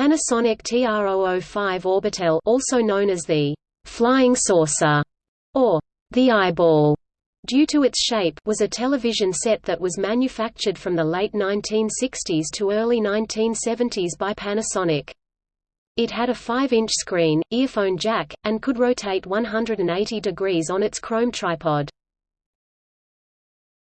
Panasonic TR-005 Orbitel also known as the «flying saucer» or «the eyeball» due to its shape was a television set that was manufactured from the late 1960s to early 1970s by Panasonic. It had a 5-inch screen, earphone jack, and could rotate 180 degrees on its chrome tripod.